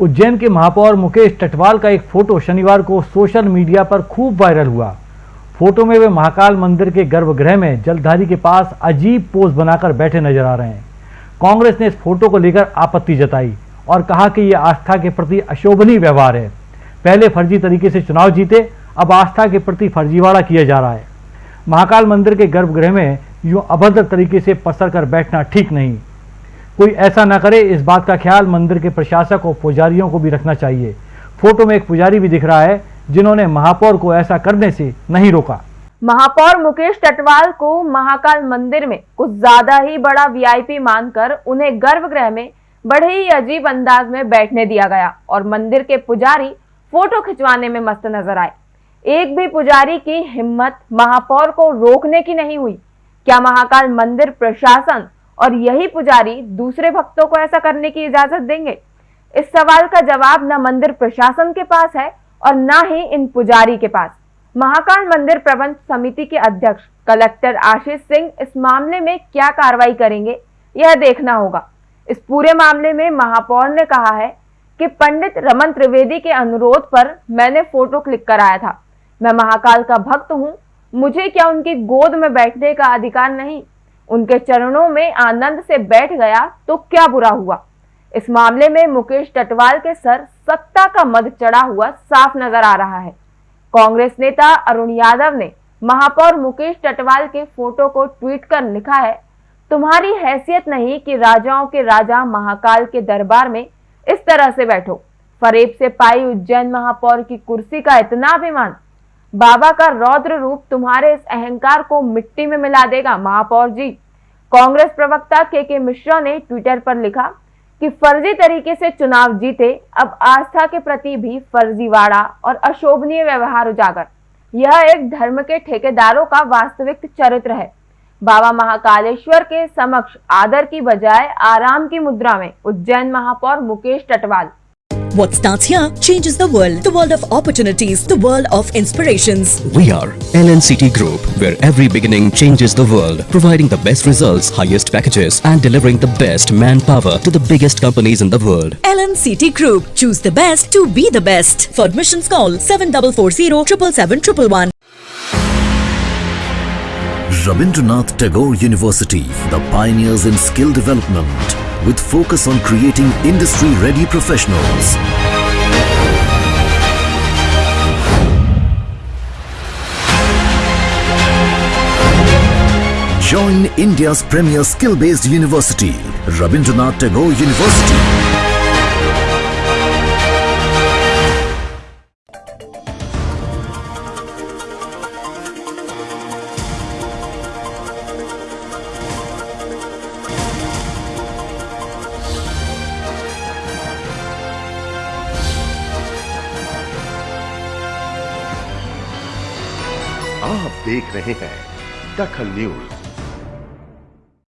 उज्जैन के महापौर मुकेश टटवाल का एक फ़ोटो शनिवार को सोशल मीडिया पर खूब वायरल हुआ। फ़ोटो में वे महाकाल मंदिर के गर्भगृह में जलधारी के पास अजीब पोज बनाकर बैठे नज़र आ रहे हैं। कांग्रेस ने इस फ़ोटो को लेकर आपत्ति जताई और कहा कि यह आस्था के प्रति अशोभनीय व्यवहार है। पहले फर्जी तरीके से चुनाव जीते, अब आस्था के प्रति फर्जीवाड़ा किया जा रहा है। महाकाल मंदिर के गर्भगृह में यूँ अभद्र तरीके से पसर कर बैठना ठीक नहीं। कोई ऐसा ना करे, इस बात का ख्याल मंदिर के प्रशासक और पुजारियों को भी रखना चाहिए। फ़ोटो में एक पुजारी भी दिख रहा है, जिन्होंने महापौर को ऐसा करने से नहीं रोका। महापौर मुकेश टटवाल को महाकाल मंदिर में कुछ ज़्यादा ही बड़ा वीआईपी मानकर उन्हें गर्भगृह में बड़े ही अजीब अंदाज में बैठने दिया गया और मंदिर के पुजारी फ़ोटो खिंचवाने में मस्त नज़र आए। एक भी पुजारी की हिम्मत महापौर को रोकने की नहीं हुई। क्या महाकाल मंदिर प्रशासन और यही पुजारी दूसरे भक्तों को ऐसा करने की इजाज़त देंगे? इस सवाल का जवाब न मंदिर प्रशासन के पास है और न ही इन पुजारी के पास। महाकाल मंदिर प्रबंध समिति के अध्यक्ष कलेक्टर आशीष सिंह इस मामले में क्या कार्रवाई करेंगे, यह देखना होगा। इस पूरे मामले में महापौर ने कहा है कि पंडित रमन त्रिवेदी के अनुरोध पर मैंने फ़ोटो क्लिक कराया था। मैं महाकाल का भक्त हूँ, मुझे क्या उनकी गोद में बैठने का अधिकार नहीं? उनके चरणों में आनंद से बैठ गया तो क्या बुरा हुआ? इस मामले में मुकेश टटवाल के सर सत्ता का मद चढ़ा हुआ साफ़ नज़र आ रहा है। कांग्रेस नेता अरुण यादव ने महापौर मुकेश टटवाल के फ़ोटो को ट्वीट कर लिखा है, तुम्हारी हैसियत नहीं कि राजाओं के राजा महाकाल के दरबार में इस तरह से बैठो। फरेब से पाई उज्जैन महापौर की कुर्सी का इतना अभिमान बाबा का रौद्र रूप तुम्हारे इस अहंकार को मिट्टी में मिला देगा, महापौर जी। कांग्रेस प्रवक्ता के के मिश्रा ने ट्विटर पर लिखा कि फर्जी तरीके से चुनाव जीते, अब आस्था के प्रति भी फर्जीवाड़ा और अशोभनीय व्यवहार उजागर। यह एक धर्म के ठेकेदारों का वास्तविक चरित्र है। बाबा महाकालेश्वर के समक्ष आदर की बजाय आराम की मुद्रा में उज्जैन महापौर Mukesh Tithwal What starts here changes the world. The world of opportunities. The world of inspirations. We are LNCT Group, where every beginning changes the world, providing the best results, highest packages, and delivering the best manpower to the biggest companies in the world. LNCT Group. Choose the best to be the best. For admissions, call 7440 777 Rabindranath Tagore University, the pioneers in skill development, with focus on creating industry-ready professionals. Join India's premier skill-based university, Rabindranath Tagore University. आप देख रहे हैं दखल news.